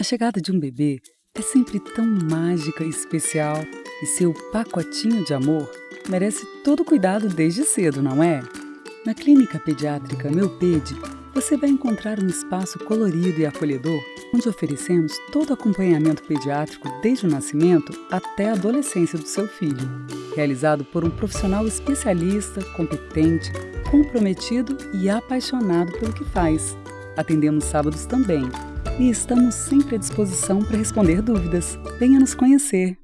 A chegada de um bebê é sempre tão mágica e especial e seu pacotinho de amor merece todo cuidado desde cedo, não é? Na Clínica Pediátrica Meupede, você vai encontrar um espaço colorido e acolhedor onde oferecemos todo acompanhamento pediátrico desde o nascimento até a adolescência do seu filho, realizado por um profissional especialista, competente, comprometido e apaixonado pelo que faz. Atendemos sábados também e estamos sempre à disposição para responder dúvidas. Venha nos conhecer!